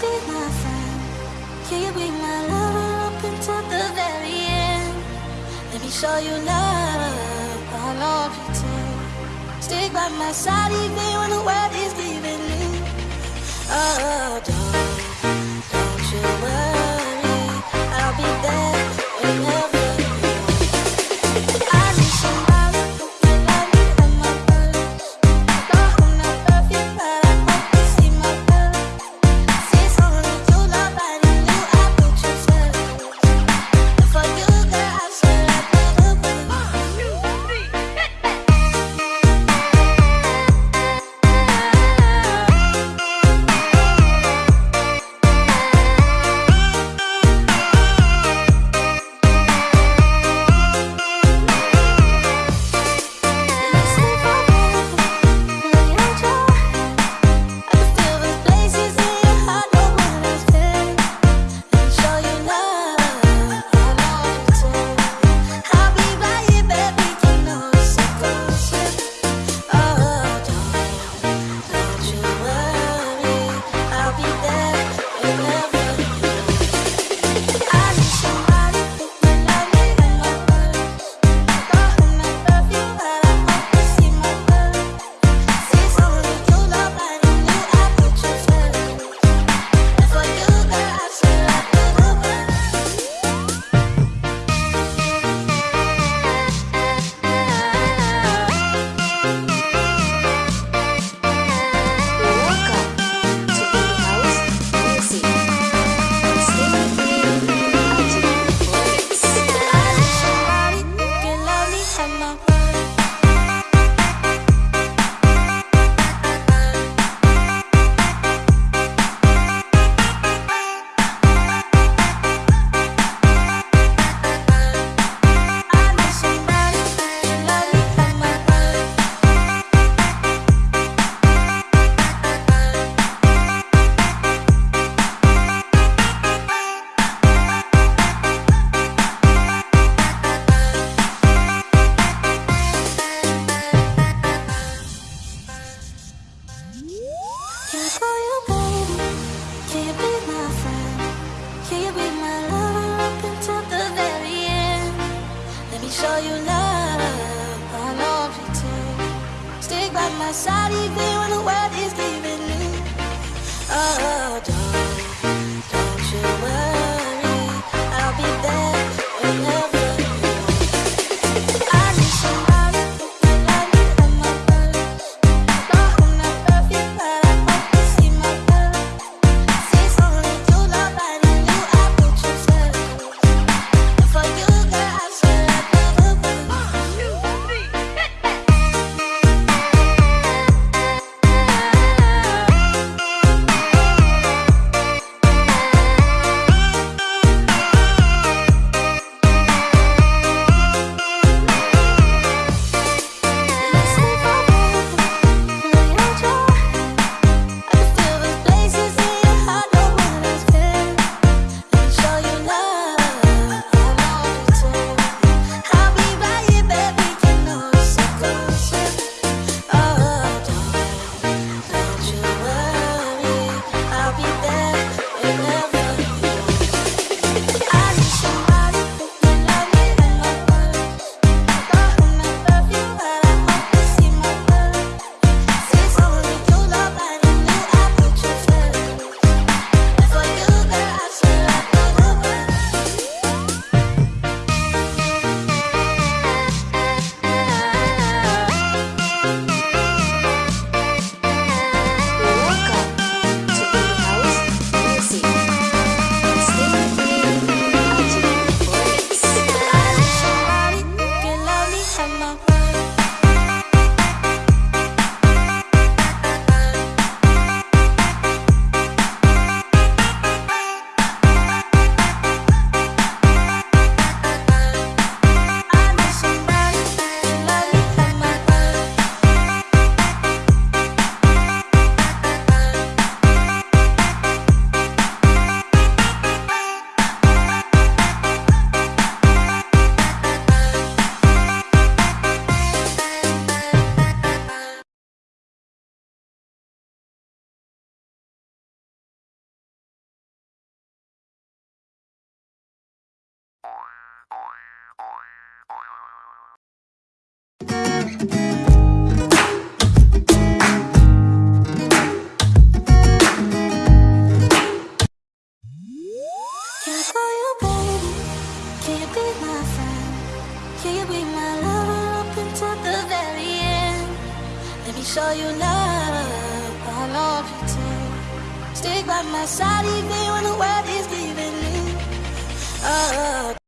be my friend? Can you be my lover up until the very end? Let me show you love, I'll not too. Stick by my side even when the world is leaving me Oh, Not even show you love, I'll love you too. Stick by my side even when the world is leaving me. Oh.